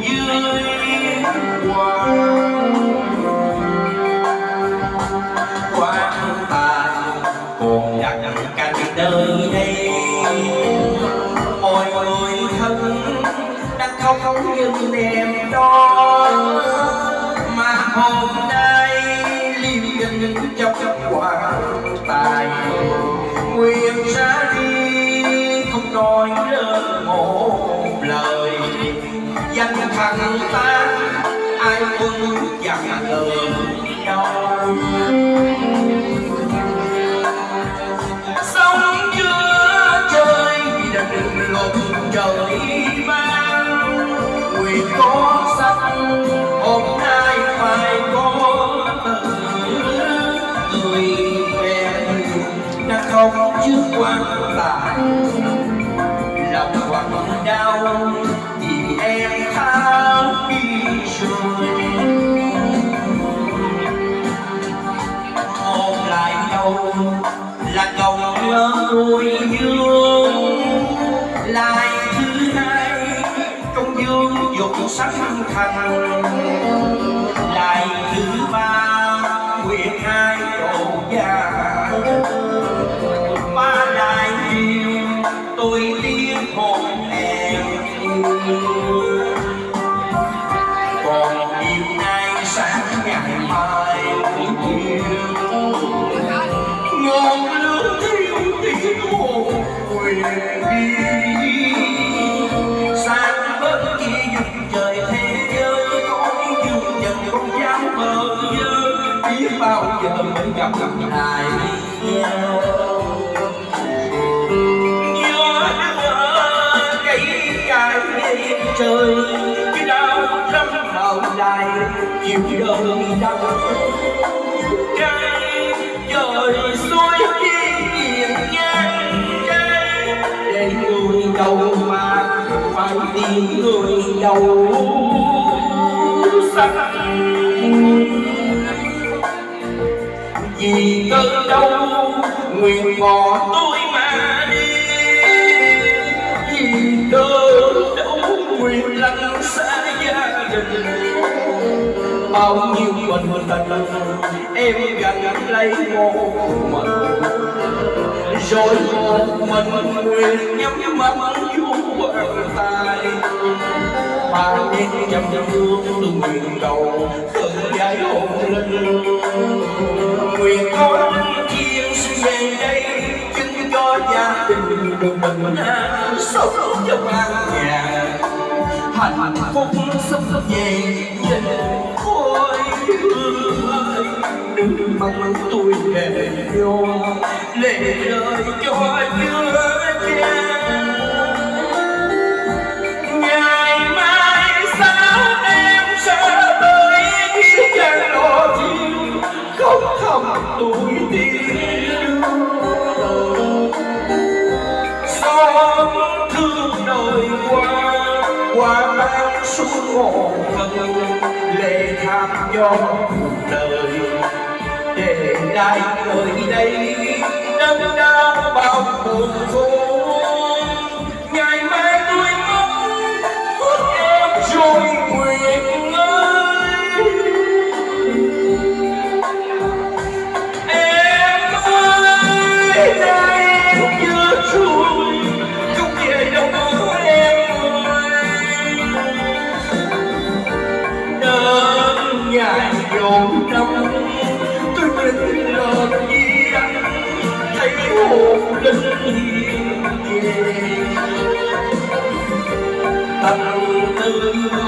dưới quan danh thằng ta, ai quân chẳng ngờ đâu chơi giữa trời đừng lộn trời vang nguyện có sắc, hôm nay phải có người quen đã không trước quan tài lòng quặn đau nuôi dương lại thứ hai công dương dục sắc thành lại nhau gió đưa cây trời cái đau lắm đầu dài chiều đời đau. Cây trời xuôi đi hiền ngang cây để người đầu mà phải đi người đầu xanh vì cơn đau nguyện bỏ tôi mà đi. Vì cơn đau nguyện lăn xa gia đình. Bao nhiêu mình tình em gần lấy một mình. Rồi một mình nguyện nhắm mắt vô bàn tay ba biết trăm thương từ nguyện cầu khởi giải hồn linh nguyện con thiên sinh về đây, chứng cho gia đình được mình an, sống trong an nhàn hạnh phúc sắp về nhìn khôi ơi đừng mong tôi về vô, lệ lời cho chưa cha qua mang xuống hồn thân lệ tham cho cuộc đời. Để đại nơi đây đớn đau bao buồn vui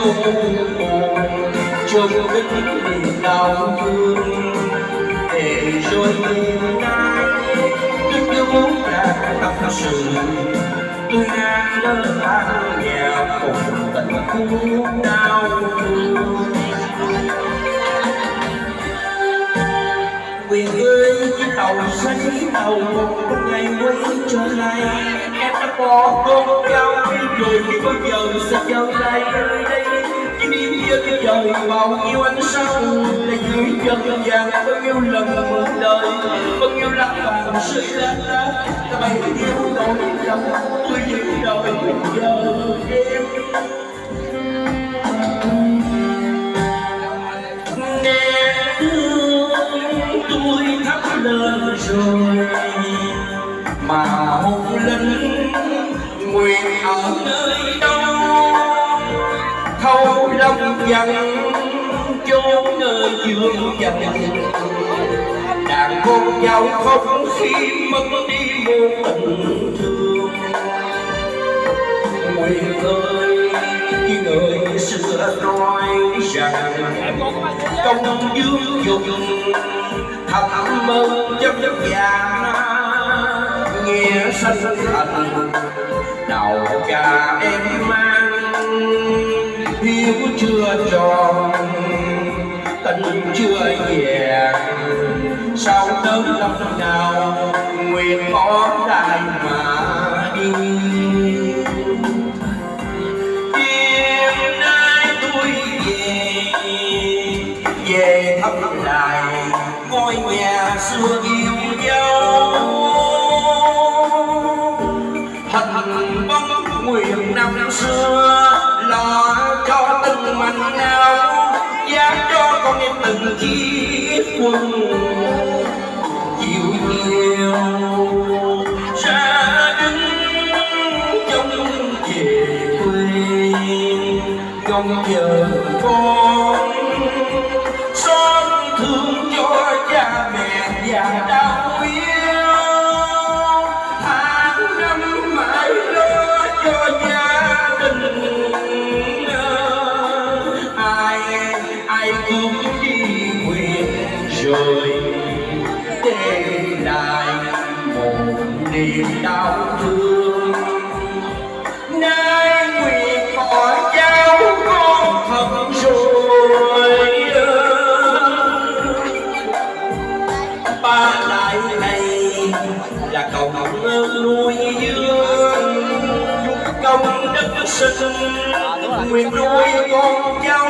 cho hồn hồn trong niềm đau thương để rồi ngày nay sự. Tôi ngang lớn than nghèo cùng tận khu đau thương. Quyền ơi chiếc tàu xanh tàu một ngày quay trở lại. Em đã bỏ con cao rồi bao giờ sẽ trở lại. Nơi đây chỉ trời bao nhiêu ánh sáng là dưới chân vàng bao nhiêu lần một đời bao nhiêu lá vàng rơi lá lá ta bay yêu đôi lòng tôi giữ đời giờ em nghe tôi thắp lên rồi mà một lần nguyện ở nơi đâu thâu lòng dần chốn nơi dương dần đàn con nhau không khi mất đi một tình thương. Nguyện ơi như người xưa nói rằng, công dương dùng thầm mơ chấp chấp vàng nghe sanh thành đầu cả em mang hiếu chưa tròn tình chưa vẹn sao tới năm nào, nguyện có đại mà đi. Đêm nay tôi về về thăm lại ngôi nhà xưa yêu dấu thành bóng nguyện năm xưa từng chiếc quân chiều chiều ra đứng trong về quê trong giờ con xót thương cho cha mẹ già đau trời để lại một niềm đau thương. Nay nguyện bỏ cháu con thật rồi ba lại này là cầu mong nuôi dưỡng công đức sinh, nguyện nuôi con cháu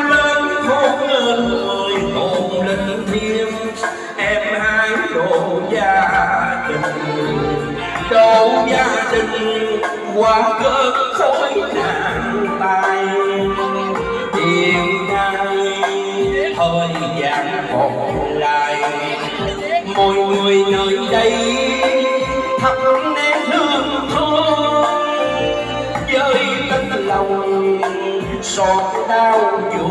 tình qua cơn khối nạn tai tiền nay thời gian còn lại mọi người nơi đây thắp nén hương thơm với tấm lòng xót đau vô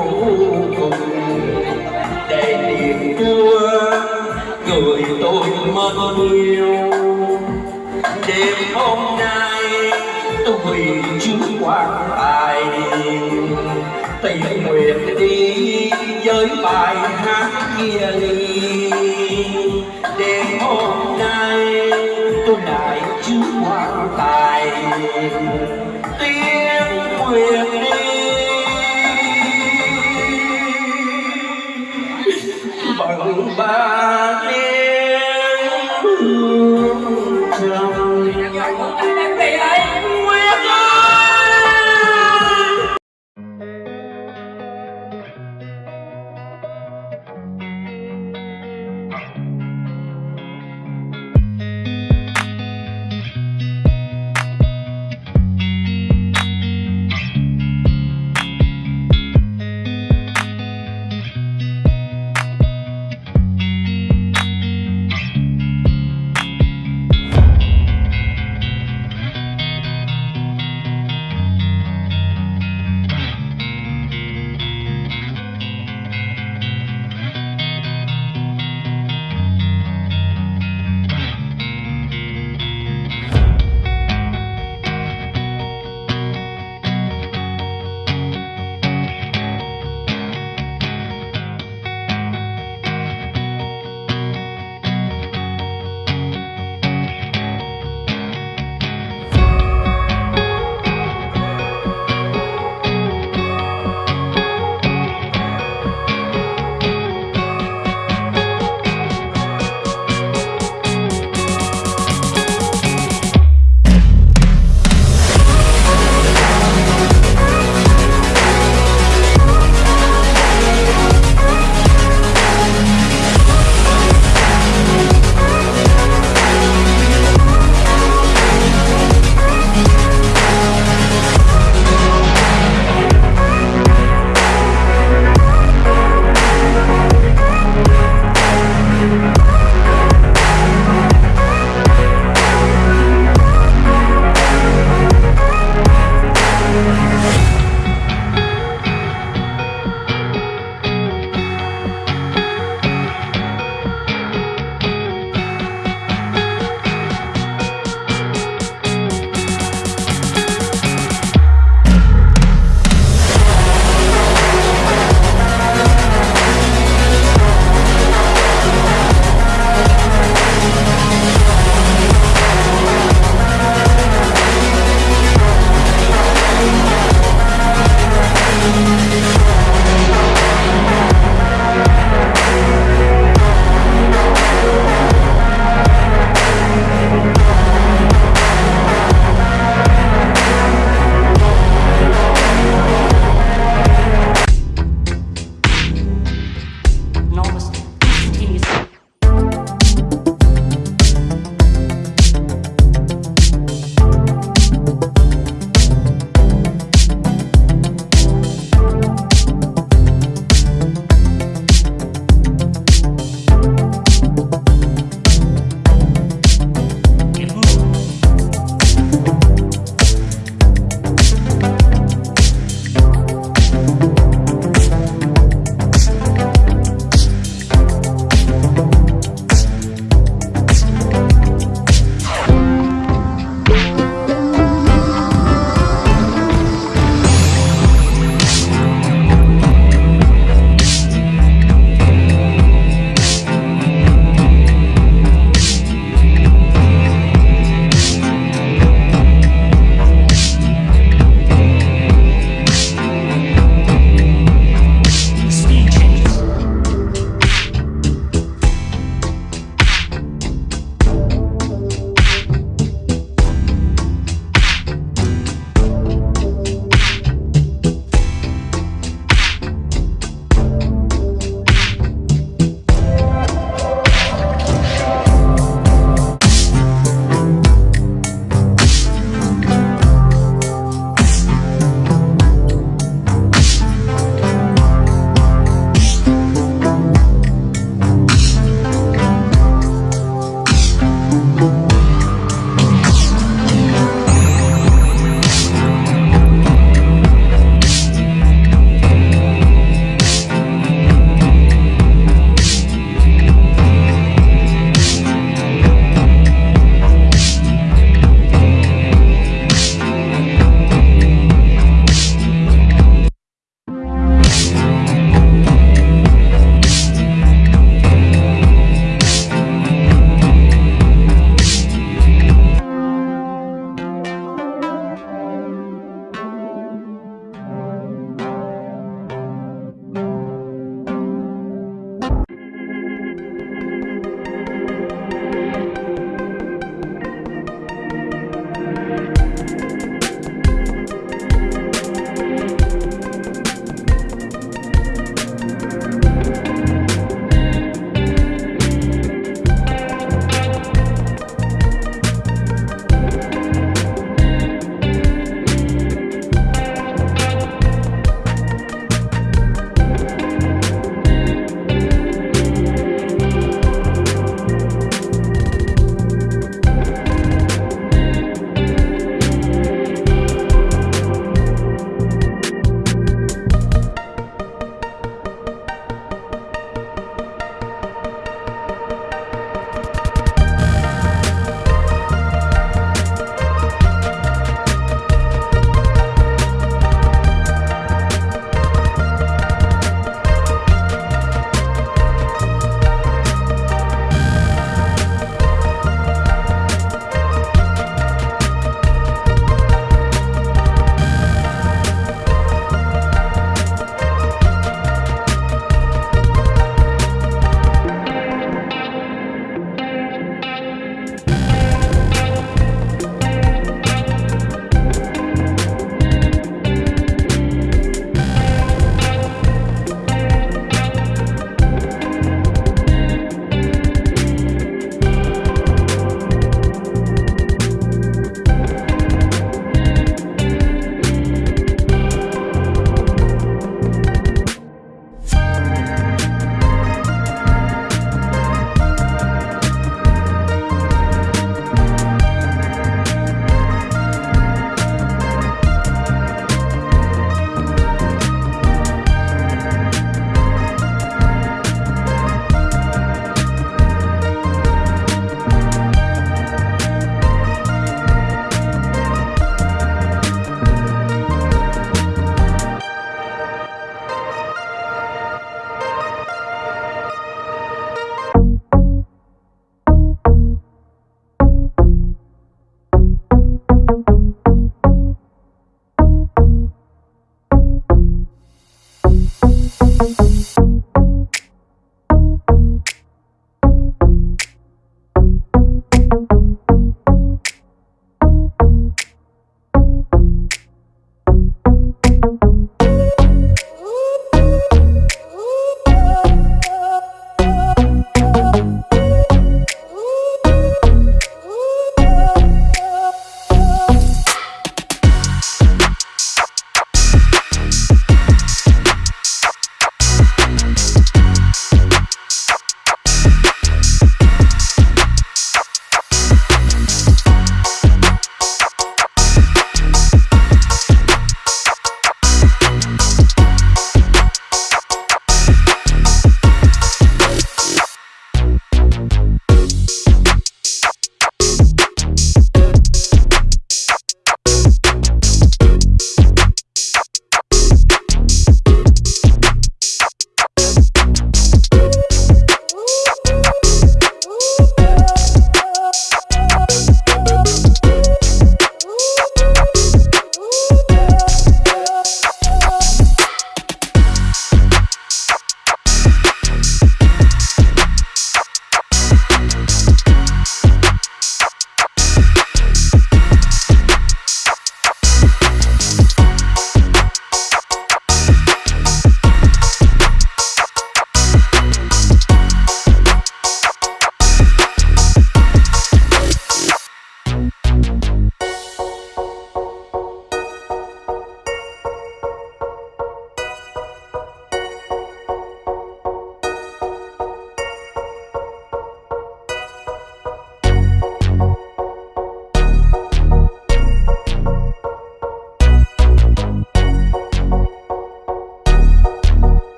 cùng, để niềm đưa người tôi mất. yêu ยไปหาเมียลี